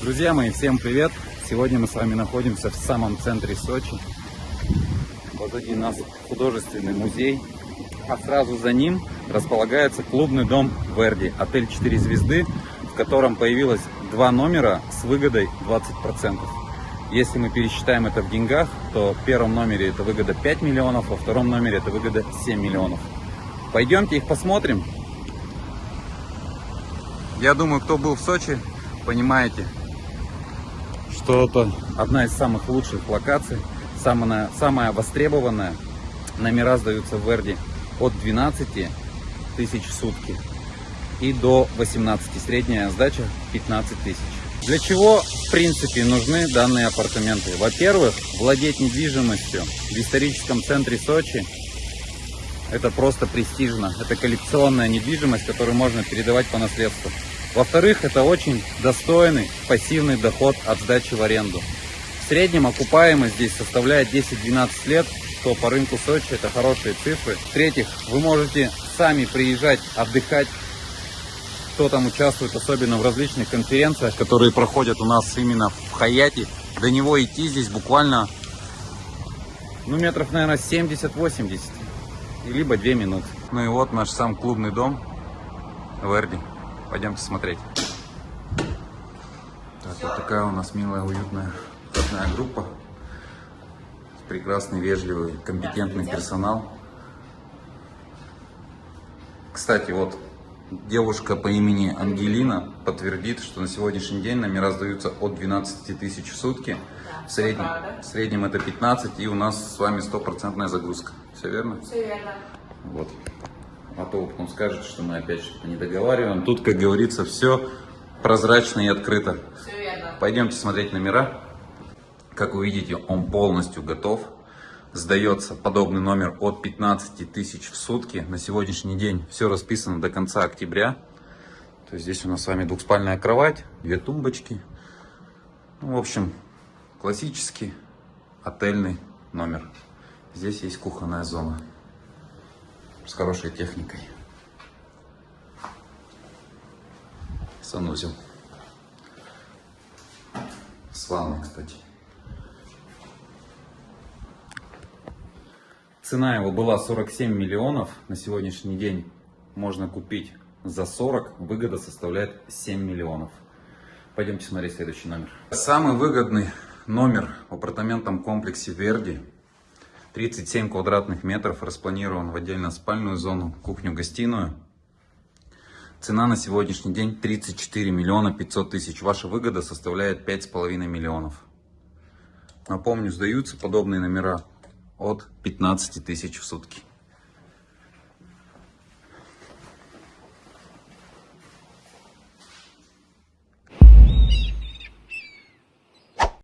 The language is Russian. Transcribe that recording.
Друзья мои, всем привет! Сегодня мы с вами находимся в самом центре Сочи. Позади нас художественный музей, а сразу за ним располагается клубный дом Верди, отель 4 звезды, в котором появилось два номера с выгодой 20%. Если мы пересчитаем это в деньгах, то в первом номере это выгода 5 миллионов, во втором номере это выгода 7 миллионов. Пойдемте их посмотрим. Я думаю, кто был в Сочи, понимаете, что это одна из самых лучших локаций, самая, самая востребованная. Номера сдаются в Верди от 12 тысяч в сутки и до 18. Средняя сдача 15 тысяч. Для чего, в принципе, нужны данные апартаменты? Во-первых, владеть недвижимостью в историческом центре Сочи – это просто престижно. Это коллекционная недвижимость, которую можно передавать по наследству. Во-вторых, это очень достойный пассивный доход от сдачи в аренду. В среднем окупаемость здесь составляет 10-12 лет, что по рынку Сочи это хорошие цифры. В-третьих, вы можете сами приезжать отдыхать, кто там участвует, особенно в различных конференциях, которые проходят у нас именно в Хаяте. До него идти здесь буквально, ну, метров, наверное, 70-80, либо 2 минуты. Ну и вот наш сам клубный дом Верди. Пойдемте смотреть. Так, вот такая у нас милая, уютная входная группа. Прекрасный, вежливый, компетентный персонал. Кстати, вот девушка по имени Ангелина подтвердит, что на сегодняшний день номера сдаются от 12 тысяч в сутки. В среднем, в среднем это 15, и у нас с вами стопроцентная загрузка. Все верно? Все верно. Вот. Потом скажете, что мы опять что-то не договариваем. Тут, как говорится, все прозрачно и открыто. Все верно. Пойдемте смотреть номера. Как вы видите, он полностью готов. Сдается подобный номер от 15 тысяч в сутки. На сегодняшний день все расписано до конца октября. То есть здесь у нас с вами двухспальная кровать, две тумбочки. Ну, в общем, классический отельный номер. Здесь есть кухонная зона с хорошей техникой. Санузел. С ванной, кстати. Цена его была 47 миллионов. На сегодняшний день можно купить за 40. Выгода составляет 7 миллионов. Пойдемте смотреть следующий номер. Самый выгодный номер в апартаментном комплексе Верди 37 квадратных метров, распланирован в отдельно спальную зону, кухню-гостиную. Цена на сегодняшний день 34 миллиона 500 тысяч. Ваша выгода составляет 5,5 миллионов. Напомню, сдаются подобные номера от 15 тысяч в сутки.